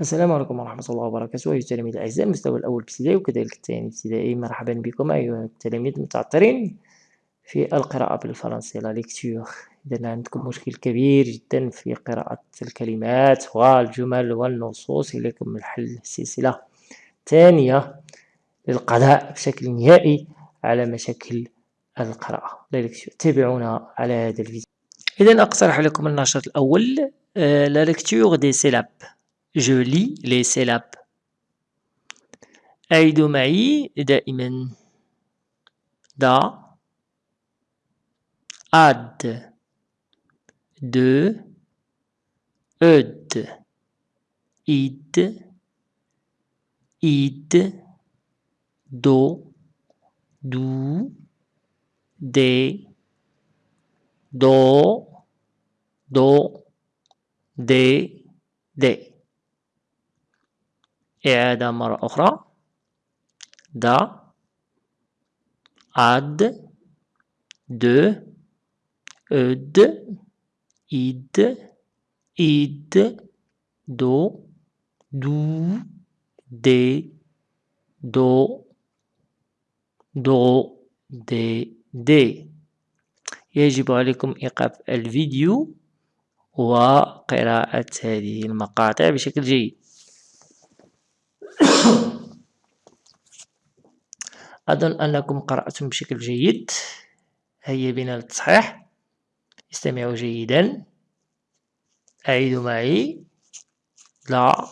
السلام عليكم ورحمة الله وبركاته. أيها التلاميذ الأعزاء المستوى الأول ابتدائي وكذلك الثاني ابتدائي. مرحبا بكم أيها التلاميذ المتعطرين في القراءة بالفرنسية لا ليكتور إذا عندكم مشكل كبير جدا في قراءة الكلمات والجمل والنصوص. إليكم الحل السلسلة الثانية للقضاء بشكل نهائي على مشاكل القراءة. لا ليكتور تابعونا على هذا الفيديو. إذا أقترح لكم النشاط الأول لا ليكتور دي سيلاب Je lis les syllabes. أعيدوا معي دائما دا ad de eud id id do dou des do do des des إعادة مرة أخرى. دا عد دو أد إد إد دو دو دي دو دو دي دي يجب عليكم إيقاف الفيديو وقراءة هذه المقاطع بشكل جيد. أظن أنكم قرأتم بشكل جيد. هيا بنا للتصحيح. استمعوا جيدا. أعيدوا معي. لا.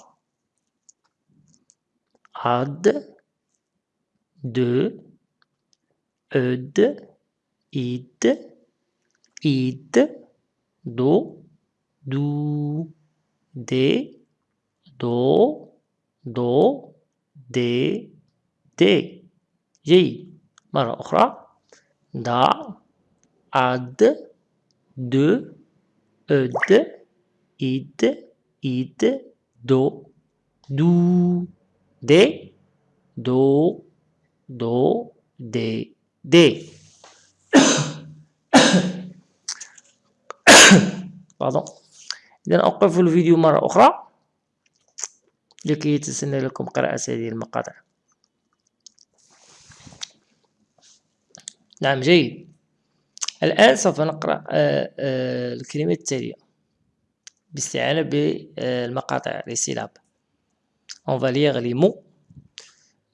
عد دو أد. إد. إد دو. دو. دي دو. دو دي دي. جيد مرة أخرى. دا عد دو أد إد إد دو. دو. دي. دو. دو. دي. دي. Pardon. إذا أوقف الفيديو مرة أخرى. لكي يتسنى لكم قراءة هذه المقاطع. نعم جيد. الآن سوف نقرأ آه، آه، الكلمات التالية. باستعانة بالمقاطع les on va lire les mots.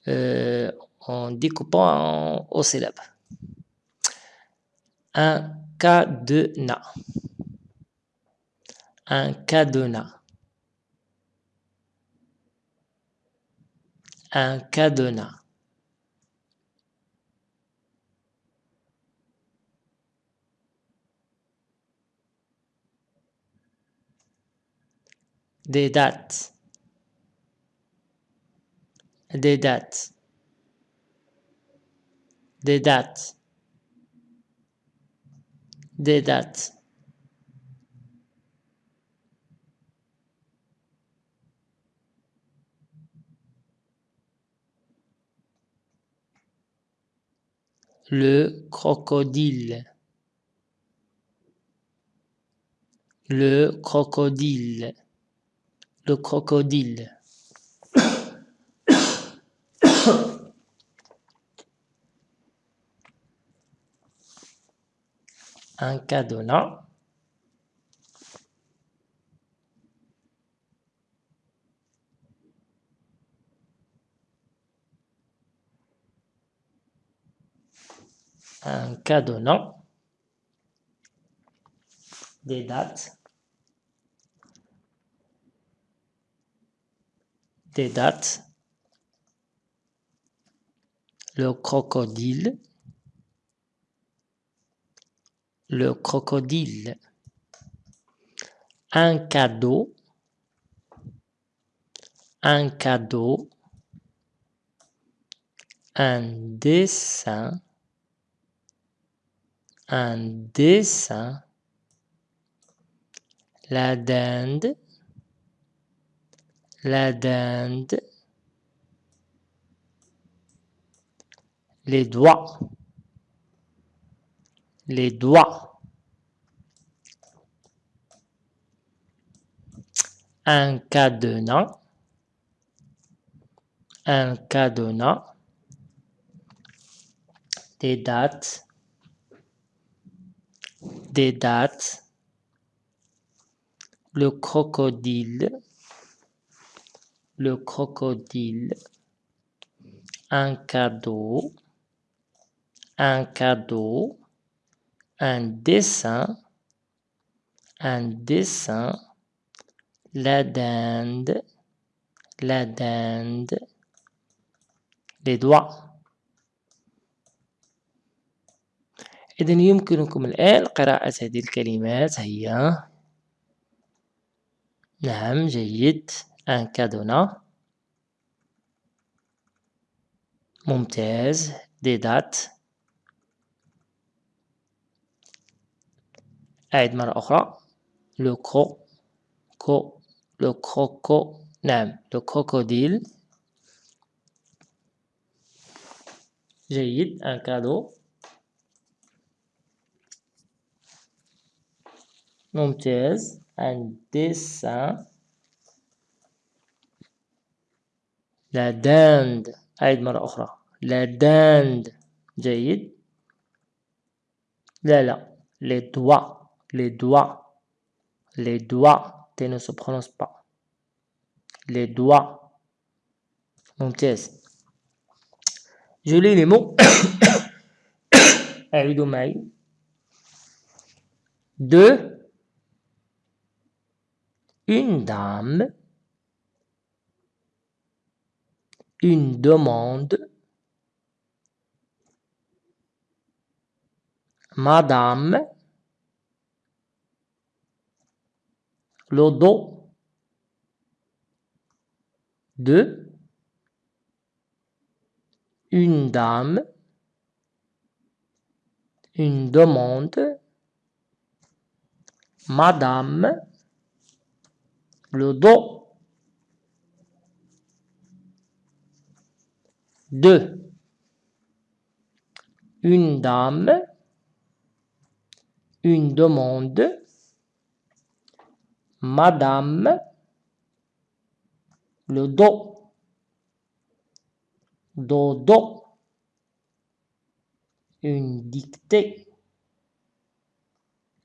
Euh, en découpant en, aux syllabes. Un cadenas. Un cadenas. Un cadenas. Des dates. Des dates. Des dates. Des dates. Le crocodile. Le crocodile. Le crocodile. Un cadenas un cadenas, des dates, des dates, le crocodile, le crocodile, un cadeau, un cadeau, un dessin, un dessin, la dinde, la dinde, les doigts, les doigts, un cadenas, un cadenas, des dates, des dates, le crocodile, le crocodile, un cadeau, un cadeau, un dessin, un dessin, la dinde, la dinde, les doigts. إذا يمكنكم الآن قراءة هذه الكلمات هي نعم جيد. أن كادونا ممتاز. دي دات. أعد مرة أخرى. لو كرو كو لو كروكو نعم لو كروكوديل جيد. ان كادو ممتاز un dessin la dinde أعد مرة أخرى la dinde جيد لا لا les doigts les doigts les doigts T ne se prononce pas les doigts ممتاز je lis les mots أعيدوا معي de une dame une demande madame le dos de une dame une demande madame le dos de une dame, une demande, madame, le dos, dodo, une dictée,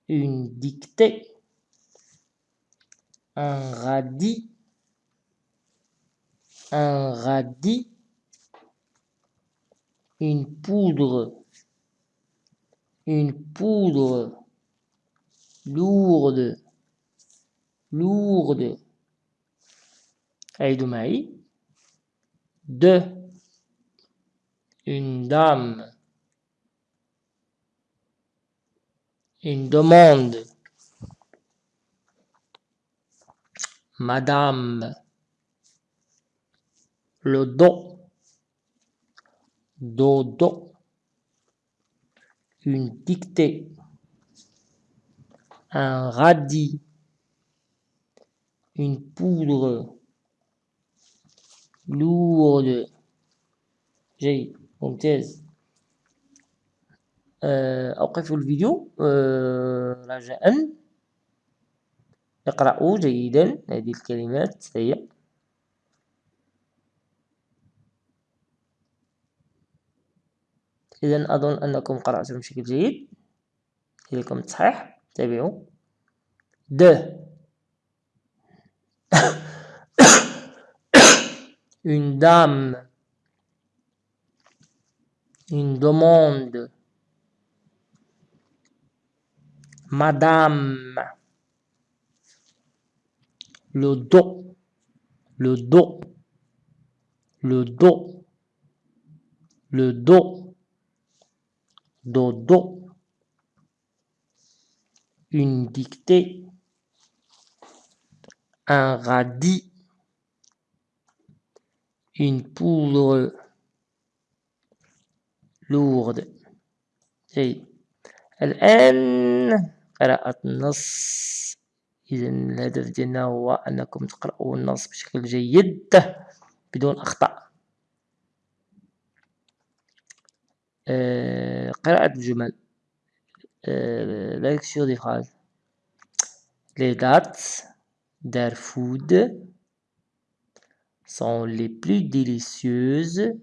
une dictée, un radis, un radis, une poudre, une poudre lourde, lourde, Aïdoumaï, de, une dame, une demande, madame le dos dodo, une dictée, un radis, une poudre lourde جيد ممتاز أوقف الفيديو رجاء اقرأوا جيدا. هذه الكلمات هي إذا أظن أنكم قرأتم بشكل جيد. إليكم التصحيح. تابعوا. د. Une dame. Une demande. Madame. le dos le dos le dos le dos dodo, une dictée, un radis, une poudre lourde جيد الآن قراءة النص إذا الهدف ديالنا هو أنكم تقرأوا النص بشكل جيد بدون أخطاء قراءة الجمل la lecture des phrases les dates der food sont les plus délicieuses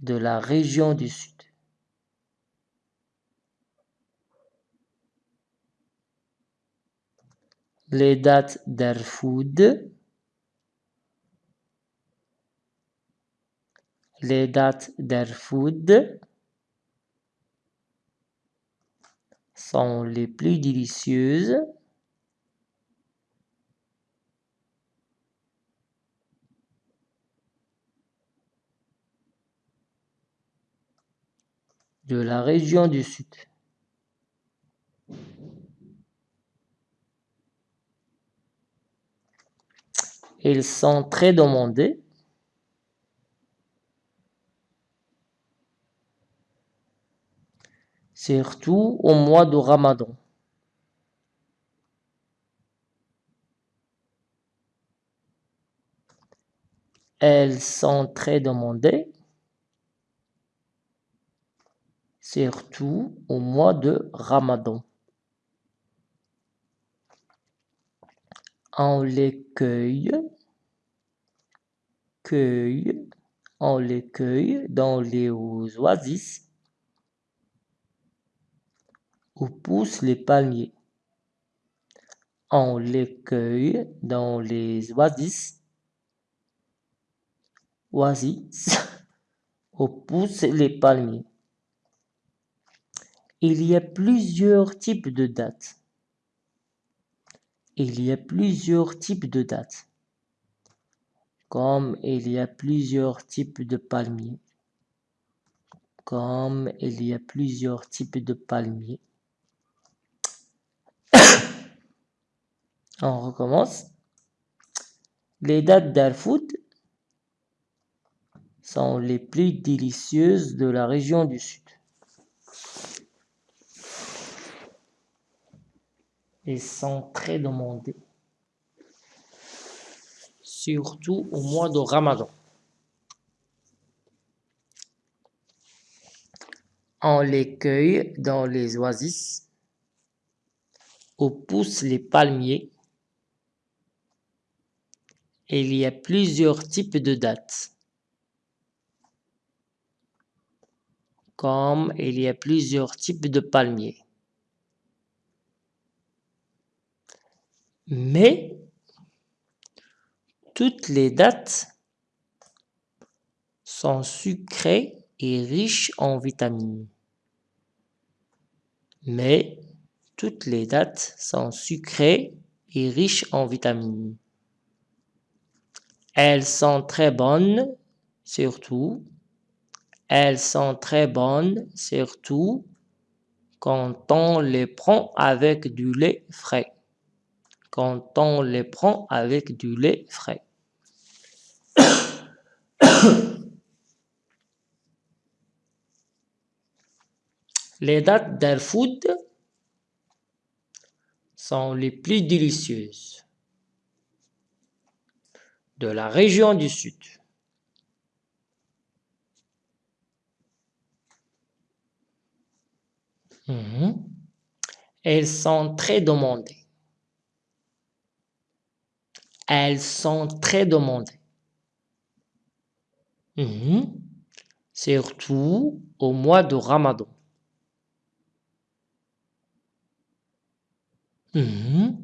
de la région du Sud. Les dates d'Arfoud. Les dates d'Arfoud sont les plus délicieuses de la région du Sud. Ils sont très demandés. Surtout au mois de Ramadan. Elles sont très demandées. Surtout au mois de Ramadan. On les cueille, on les dans les oasis où poussent les palmiers. On les cueille dans les oasis, oasis où poussent les palmiers. Il y a plusieurs types de dates. Il y a plusieurs types de dates. Comme il y a plusieurs types de palmiers. Comme il y a plusieurs types de palmiers. On recommence. Les dates d'Alfoud sont les plus délicieuses de la région du Sud. Ils sont très demandés. Surtout au mois de Ramadan. On les cueille dans les oasis où poussent les palmiers. Il y a plusieurs types de dates. Comme il y a plusieurs types de palmiers. Mais toutes les dates sont sucrées et riches en vitamines. Mais toutes les dates sont sucrées et riches en vitamines. Elles sont très bonnes, surtout. Elles sont très bonnes, surtout quand on les prend avec du lait frais quand on les prend avec du lait frais. Les dates d'Al-Food sont les plus délicieuses de la région du Sud. Mhm. Elles sont très demandées. Elles sont très demandées. Mhm. Surtout au mois de Ramadan. Mhm.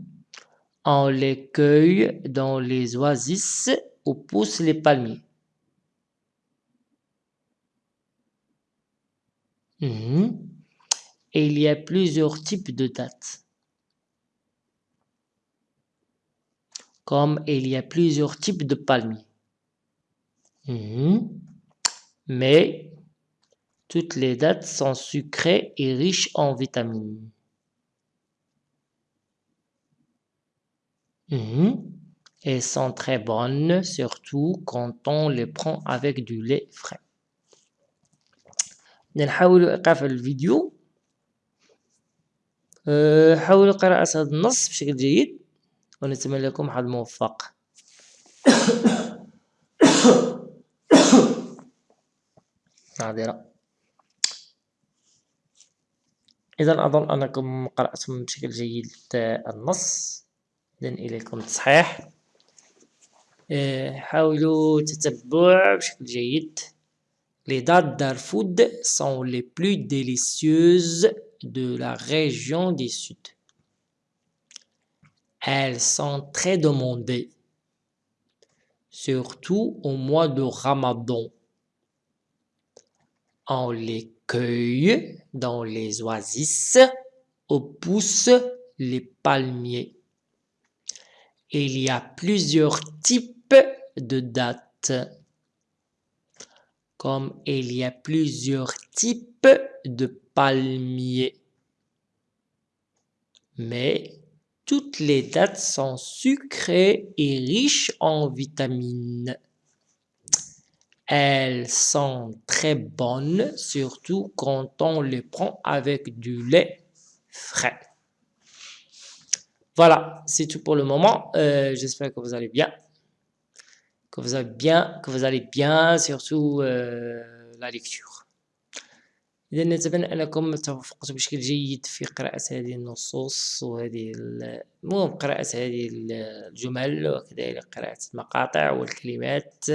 On les cueille dans les oasis où poussent les palmiers. Mhm. Et il y a plusieurs types de dates. comme il y a plusieurs types de palmiers. Mhm. Mais toutes les dates sont sucrées et riches en vitamines. Mhm. Elles sont très bonnes, surtout quand on les prend avec du lait frais. نحاول إيقاف الفيديو حاولوا قراءة هذا النص بشكل جيد ونتمنى لكم حظ موفق. معذرة إذا أظن أنكم قرأتم بشكل جيد النص. إذن إليكم التصحيح حاولوا تتبع بشكل جيد. Les dates d'Arfoud sont les plus délicieuses de la région du Sud. Elles sont très demandées, surtout au mois de Ramadan. On les cueille dans les oasis où poussent les palmiers. Il y a plusieurs types de dates, comme il y a plusieurs types de palmiers. Mais toutes les dates sont sucrées et riches en vitamines. Elles sont très bonnes, surtout quand on les prend avec du lait frais. Voilà, c'est tout pour le moment. Euh, j'espère que vous allez bien. Que vous allez bien, que vous allez bien, surtout euh, la lecture. إذا نتمنى أنكم توفقتوا بشكل جيد في قراءة هذه النصوص وهذه مو قراءة هذه الجمل وكذلك قراءة المقاطع والكلمات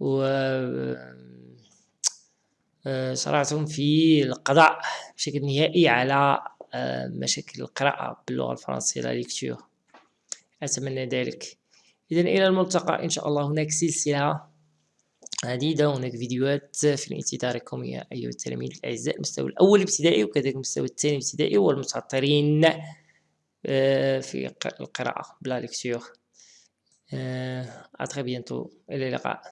و شرعتم في القضاء بشكل نهائي على مشاكل القراءة باللغة الفرنسية لا ليكتور أتمنى ذلك. إذا إلى الملتقى إن شاء الله هناك سلسلة عديدة هناك فيديوهات في انتظاركم يا أيها التلاميذ الأعزاء المستوى الأول ابتدائي وكذلك المستوى الثاني ابتدائي والمتعطرين في القراءة بلا ليكتور très bientôt. إلى اللقاء.